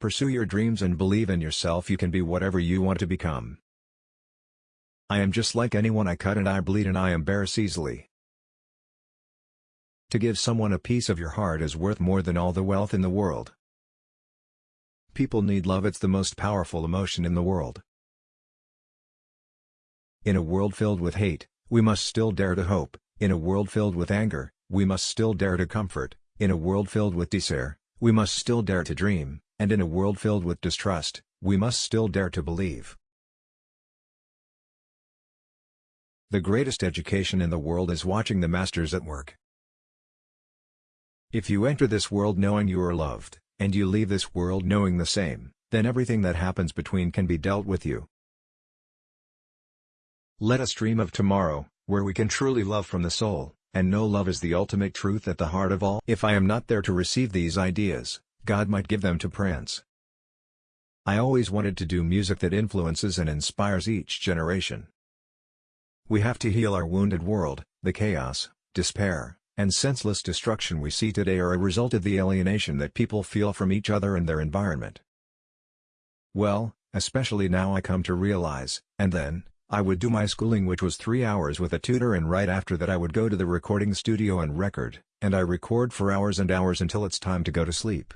pursue your dreams and believe in yourself you can be whatever you want to become. I am just like anyone I cut and I bleed and I embarrass easily. To give someone a piece of your heart is worth more than all the wealth in the world. People need love it's the most powerful emotion in the world. In a world filled with hate, we must still dare to hope, in a world filled with anger, we must still dare to comfort, in a world filled with despair, we must still dare to dream, and in a world filled with distrust, we must still dare to believe. The greatest education in the world is watching the masters at work. If you enter this world knowing you are loved, and you leave this world knowing the same, then everything that happens between can be dealt with you. Let us dream of tomorrow, where we can truly love from the soul, and know love is the ultimate truth at the heart of all. If I am not there to receive these ideas, God might give them to Prince. I always wanted to do music that influences and inspires each generation. We have to heal our wounded world, the chaos, despair, and senseless destruction we see today are a result of the alienation that people feel from each other and their environment. Well, especially now I come to realize, and then, I would do my schooling which was three hours with a tutor and right after that I would go to the recording studio and record, and I record for hours and hours until it's time to go to sleep.